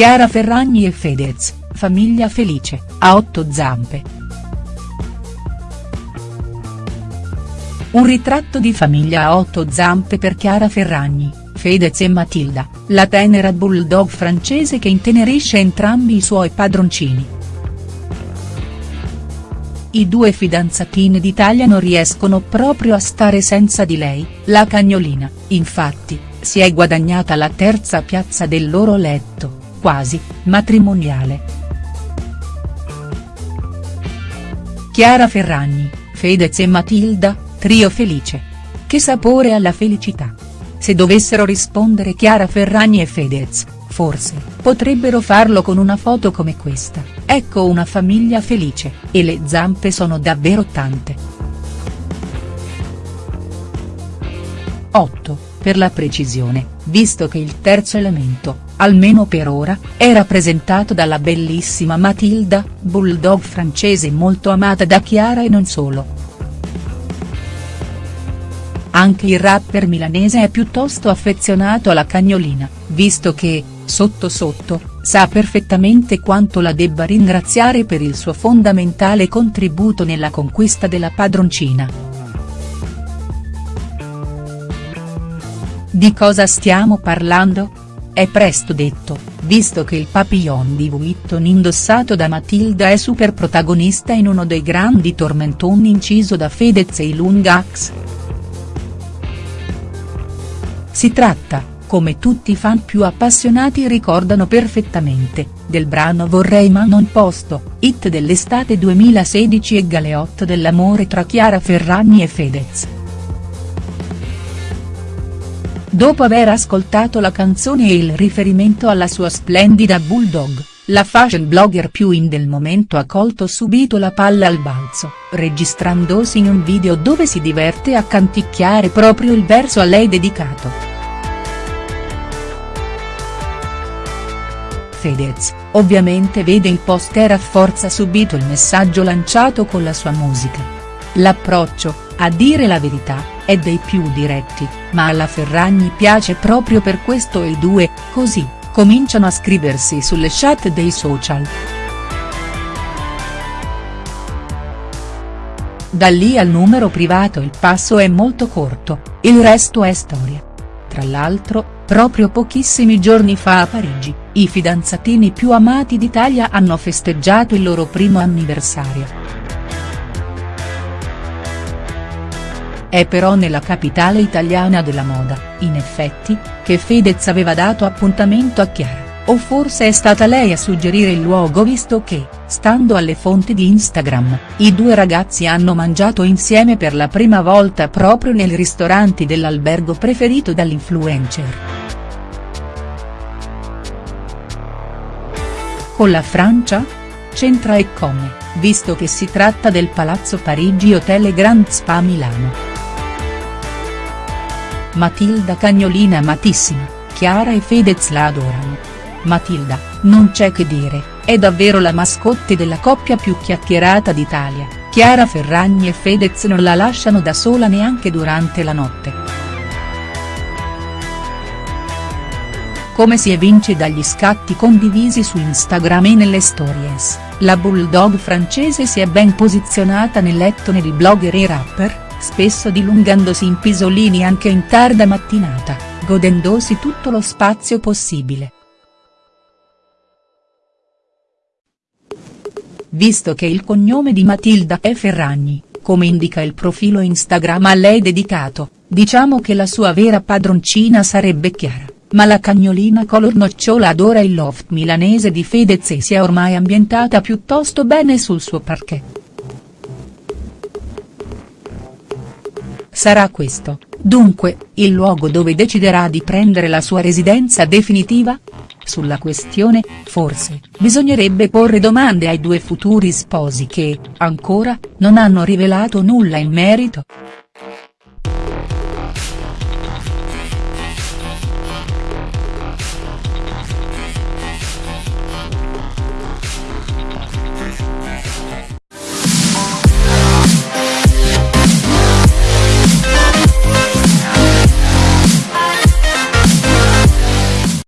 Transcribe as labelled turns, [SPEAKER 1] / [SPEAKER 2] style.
[SPEAKER 1] Chiara Ferragni e Fedez, famiglia felice, a otto zampe. Un ritratto di famiglia a otto zampe per Chiara Ferragni, Fedez e Matilda, la tenera bulldog francese che intenerisce entrambi i suoi padroncini. I due fidanzatini d'Italia non riescono proprio a stare senza di lei, la cagnolina, infatti, si è guadagnata la terza piazza del loro letto quasi, matrimoniale. Chiara Ferragni, Fedez e Matilda, trio felice. Che sapore alla felicità. Se dovessero rispondere Chiara Ferragni e Fedez, forse, potrebbero farlo con una foto come questa, ecco una famiglia felice, e le zampe sono davvero tante. 8, per la precisione, visto che il terzo elemento, almeno per ora, è rappresentato dalla bellissima Matilda, bulldog francese molto amata da Chiara e non solo. Anche il rapper milanese è piuttosto affezionato alla cagnolina, visto che, sotto sotto, sa perfettamente quanto la debba ringraziare per il suo fondamentale contributo nella conquista della padroncina. Di cosa stiamo parlando? È presto detto, visto che il papillon di Vuitton indossato da Matilda è super protagonista in uno dei grandi tormentoni inciso da Fedez e Lungax. Si tratta, come tutti i fan più appassionati ricordano perfettamente, del brano Vorrei ma non posto, hit dell'estate 2016 e galeotto dell'amore tra Chiara Ferragni e Fedez. Dopo aver ascoltato la canzone e il riferimento alla sua splendida bulldog, la fashion blogger più in del momento ha colto subito la palla al balzo, registrandosi in un video dove si diverte a canticchiare proprio il verso a lei dedicato. Fedez, ovviamente vede il post e rafforza subito il messaggio lanciato con la sua musica. L'approccio, a dire la verità, è dei più diretti, ma alla Ferragni piace proprio per questo e i due, così, cominciano a scriversi sulle chat dei social. Da lì al numero privato il passo è molto corto, il resto è storia. Tra l'altro, proprio pochissimi giorni fa a Parigi, i fidanzatini più amati d'Italia hanno festeggiato il loro primo anniversario. È però nella capitale italiana della moda, in effetti, che Fedez aveva dato appuntamento a Chiara, o forse è stata lei a suggerire il luogo visto che, stando alle fonti di Instagram, i due ragazzi hanno mangiato insieme per la prima volta proprio nel ristorante dell'albergo preferito dall'influencer. Con la Francia? C'entra e come, visto che si tratta del Palazzo Parigi Hotel Grand Spa Milano. Matilda cagnolina amatissima, Chiara e Fedez la adorano. Matilda, non c'è che dire, è davvero la mascotte della coppia più chiacchierata d'Italia, Chiara Ferragni e Fedez non la lasciano da sola neanche durante la notte. Come si evince dagli scatti condivisi su Instagram e nelle stories, la bulldog francese si è ben posizionata nel lettone di blogger e rapper, spesso dilungandosi in pisolini anche in tarda mattinata, godendosi tutto lo spazio possibile. Visto che il cognome di Matilda è Ferragni, come indica il profilo Instagram a lei dedicato, diciamo che la sua vera padroncina sarebbe Chiara, ma la cagnolina color nocciola adora il loft milanese di Fedez e si è ormai ambientata piuttosto bene sul suo parquet. Sarà questo, dunque, il luogo dove deciderà di prendere la sua residenza definitiva? Sulla questione, forse, bisognerebbe porre domande ai due futuri sposi che, ancora, non hanno rivelato nulla in merito.